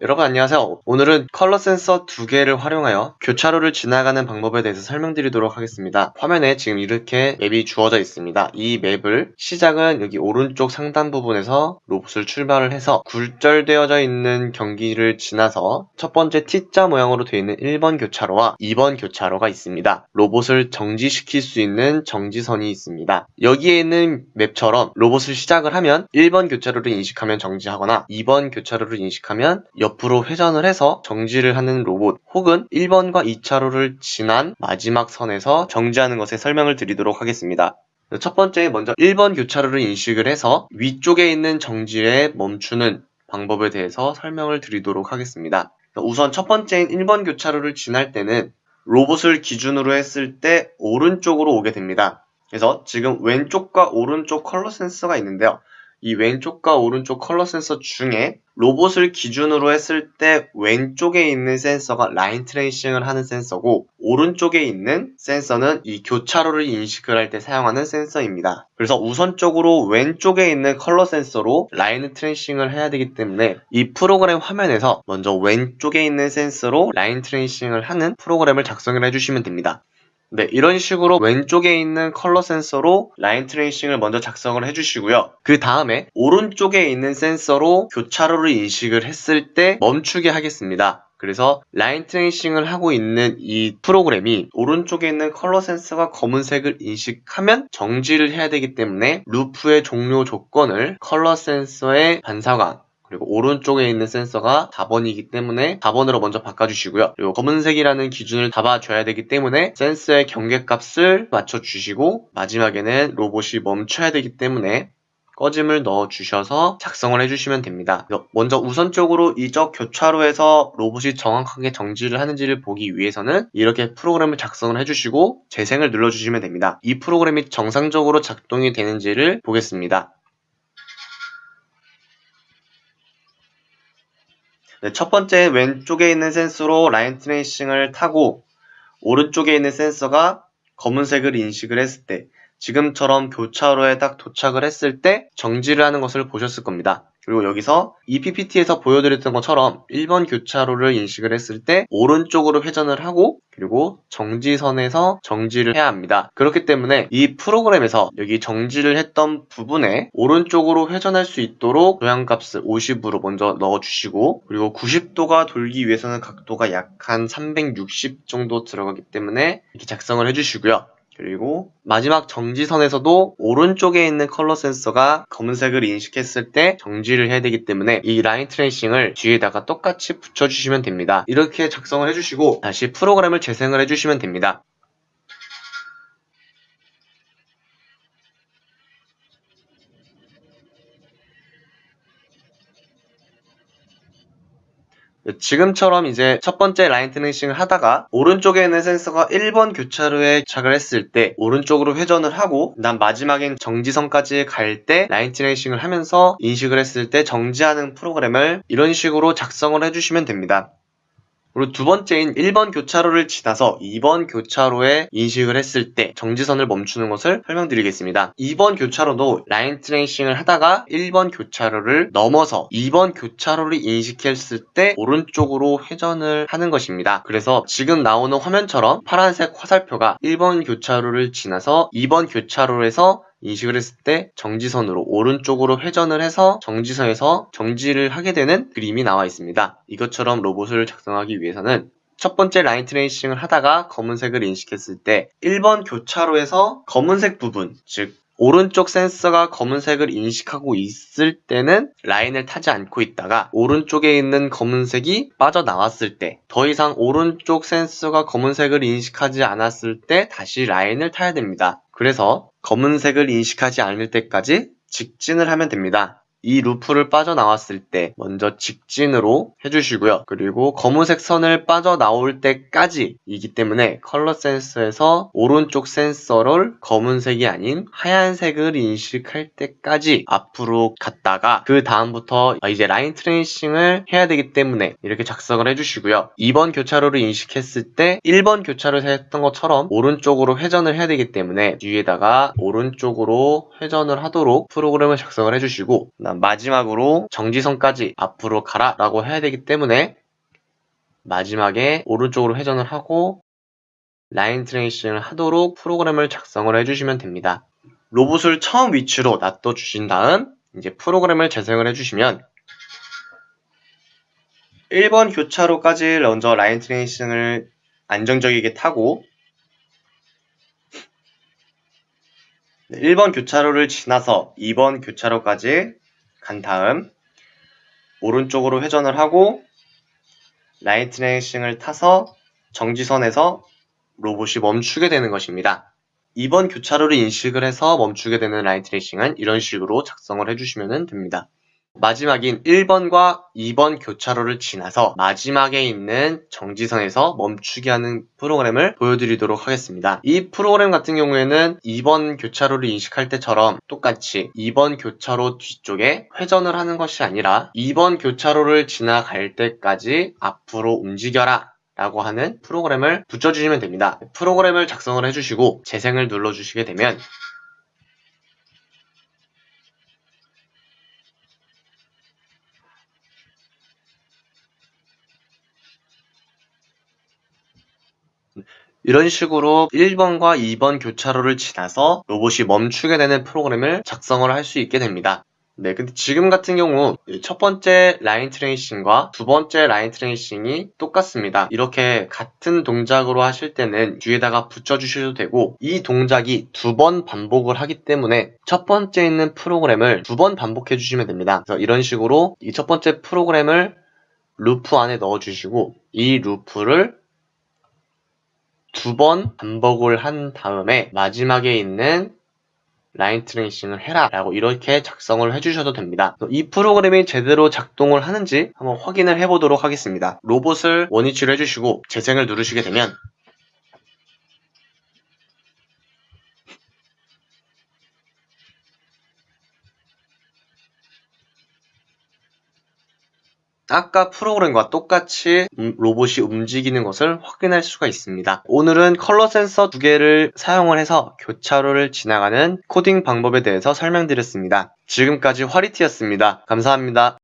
여러분 안녕하세요. 오늘은 컬러 센서 두 개를 활용하여 교차로를 지나가는 방법에 대해서 설명드리도록 하겠습니다. 화면에 지금 이렇게 맵이 주어져 있습니다. 이 맵을 시작은 여기 오른쪽 상단 부분에서 로봇을 출발을 해서 굴절되어져 있는 경기를 지나서 첫 번째 T자 모양으로 되어 있는 1번 교차로와 2번 교차로가 있습니다. 로봇을 정지시킬 수 있는 정지선이 있습니다. 여기에 있는 맵처럼 로봇을 시작을 하면 1번 교차로를 인식하면 정지하거나 2번 교차로를 인식하면 옆으로 회전을 해서 정지를 하는 로봇 혹은 1번과 2차로를 지난 마지막 선에서 정지하는 것에 설명을 드리도록 하겠습니다. 첫 번째 먼저 1번 교차로를 인식을 해서 위쪽에 있는 정지선에 멈추는 방법에 대해서 설명을 드리도록 하겠습니다. 우선 첫 번째인 1번 교차로를 지날 때는 로봇을 기준으로 했을 때 오른쪽으로 오게 됩니다. 그래서 지금 왼쪽과 오른쪽 컬러 센서가 있는데요. 이 왼쪽과 오른쪽 컬러 센서 중에 로봇을 기준으로 했을 때 왼쪽에 있는 센서가 line tracing을 하는 센서고 오른쪽에 있는 센서는 이 교차로를 인식을 할 때 사용하는 센서입니다. 그래서 우선적으로 왼쪽에 있는 컬러 센서로 line tracing을 해야 되기 때문에 이 프로그램 화면에서 먼저 왼쪽에 있는 센서로 line tracing을 하는 프로그램을 작성을 해주시면 됩니다. 네, 이런 식으로 왼쪽에 있는 컬러 센서로 line tracing을 먼저 작성을 해주시고요. 그 다음에 오른쪽에 있는 센서로 교차로를 인식을 했을 때 멈추게 하겠습니다. 그래서 line tracing을 하고 있는 이 프로그램이 오른쪽에 있는 컬러 센서가 검은색을 인식하면 정지를 해야 되기 때문에 루프의 종료 조건을 컬러 센서의 반사광 그리고 오른쪽에 있는 센서가 4번이기 때문에 4번으로 먼저 바꿔주시고요. 그리고 검은색이라는 기준을 잡아줘야 되기 때문에 센서의 경계값을 맞춰주시고 마지막에는 로봇이 멈춰야 되기 때문에 꺼짐을 넣어주셔서 작성을 해주시면 됩니다. 먼저 우선적으로 이적 교차로에서 로봇이 정확하게 정지를 하는지를 보기 위해서는 이렇게 프로그램을 작성을 해주시고 재생을 눌러주시면 됩니다. 이 프로그램이 정상적으로 작동이 되는지를 보겠습니다. 네, 첫 번째 왼쪽에 있는 센서로 라인 트레이싱을 타고 오른쪽에 있는 센서가 검은색을 인식을 했을 때 지금처럼 교차로에 딱 도착을 했을 때 정지를 하는 것을 보셨을 겁니다. 그리고 여기서 이 PPT에서 보여드렸던 것처럼 1번 교차로를 인식을 했을 때 오른쪽으로 회전을 하고 그리고 정지선에서 정지를 해야 합니다. 그렇기 때문에 이 프로그램에서 여기 정지를 했던 부분에 오른쪽으로 회전할 수 있도록 조향값을 50으로 먼저 넣어주시고 그리고 90도가 돌기 위해서는 각도가 약 한 360 정도 들어가기 때문에 이렇게 작성을 해주시고요. 그리고 마지막 정지선에서도 오른쪽에 있는 컬러 센서가 검은색을 인식했을 때 정지를 해야 되기 때문에 이 line tracing을 뒤에다가 똑같이 붙여주시면 됩니다. 이렇게 작성을 해주시고 다시 프로그램을 재생을 해주시면 됩니다. 지금처럼 이제 첫 번째 line tracing을 하다가 오른쪽에 있는 센서가 1번 교차로에 도착을 했을 때 오른쪽으로 회전을 하고 난 마지막엔 정지선까지 갈 때 line tracing을 하면서 인식을 했을 때 정지하는 프로그램을 이런 식으로 작성을 해주시면 됩니다. 그리고 두 번째인 1번 교차로를 지나서 2번 교차로에 인식을 했을 때 정지선을 멈추는 것을 설명드리겠습니다. 2번 교차로도 라인 트레이싱을 하다가 1번 교차로를 넘어서 2번 교차로를 인식했을 때 오른쪽으로 회전을 하는 것입니다. 그래서 지금 나오는 화면처럼 파란색 화살표가 1번 교차로를 지나서 2번 교차로에서 인식을 했을 때 정지선으로 오른쪽으로 회전을 해서 정지선에서 정지를 하게 되는 그림이 나와 있습니다. 이것처럼 로봇을 작성하기 위해서는 첫 번째 line tracing을 하다가 검은색을 인식했을 때 1번 교차로에서 검은색 부분, 즉 오른쪽 센서가 검은색을 인식하고 있을 때는 라인을 타지 않고 있다가 오른쪽에 있는 검은색이 빠져나왔을 때 더 이상 오른쪽 센서가 검은색을 인식하지 않았을 때 다시 라인을 타야 됩니다. 그래서 검은색을 인식하지 않을 때까지 직진을 하면 됩니다. 이 루프를 빠져나왔을 때 먼저 직진으로 해주시고요. 그리고 검은색 선을 빠져나올 때까지 이기 때문에 컬러 센서에서 오른쪽 센서를 검은색이 아닌 하얀색을 인식할 때까지 앞으로 갔다가 그 다음부터 이제 line tracing을 해야 되기 때문에 이렇게 작성을 해주시고요. 2번 교차로를 인식했을 때 1번 교차로에서 했던 것처럼 오른쪽으로 회전을 해야 되기 때문에 뒤에다가 오른쪽으로 회전을 하도록 프로그램을 작성을 해주시고 마지막으로 정지선까지 앞으로 가라 라고 해야 되기 때문에 마지막에 오른쪽으로 회전을 하고 line tracing을 하도록 프로그램을 작성을 해주시면 됩니다. 로봇을 처음 위치로 놔둬 주신 다음 이제 프로그램을 재생을 해주시면 1번 교차로까지 먼저 line tracing을 안정적이게 타고 1번 교차로를 지나서 2번 교차로까지 간 다음 오른쪽으로 회전을 하고 line tracing을 타서 정지선에서 로봇이 멈추게 되는 것입니다. 2번 교차로를 인식을 해서 멈추게 되는 라인 트레이싱은 이런 식으로 작성을 해주시면 됩니다. 마지막인 1번과 2번 교차로를 지나서 마지막에 있는 정지선에서 멈추게 하는 프로그램을 보여드리도록 하겠습니다. 이 프로그램 같은 경우에는 2번 교차로를 인식할 때처럼 똑같이 2번 교차로 뒤쪽에 회전을 하는 것이 아니라 2번 교차로를 지나갈 때까지 앞으로 움직여라 라고 하는 프로그램을 붙여주시면 됩니다. 프로그램을 작성을 해주시고 재생을 눌러주시게 되면 이런 식으로 1번과 2번 교차로를 지나서 로봇이 멈추게 되는 프로그램을 작성을 할 수 있게 됩니다. 네, 근데 지금 같은 경우 첫 번째 라인 트레이싱과 두 번째 라인 트레이싱이 똑같습니다. 이렇게 같은 동작으로 하실 때는 뒤에다가 붙여주셔도 되고 이 동작이 두 번 반복을 하기 때문에 첫 번째 있는 프로그램을 두 번 반복해 주시면 됩니다. 그래서 이런 식으로 이 첫 번째 프로그램을 루프 안에 넣어주시고 이 루프를 두 번 반복을 한 다음에 마지막에 있는 line tracing을 해라 라고 이렇게 작성을 해주셔도 됩니다. 이 프로그램이 제대로 작동을 하는지 한번 확인을 해보도록 하겠습니다. 로봇을 원위치로 해주시고 재생을 누르시게 되면 아까 프로그램과 똑같이 음, 로봇이 움직이는 것을 확인할 수가 있습니다. 오늘은 컬러 센서 두 개를 사용을 해서 교차로를 지나가는 코딩 방법에 대해서 설명드렸습니다. 지금까지 화리티였습니다. 감사합니다.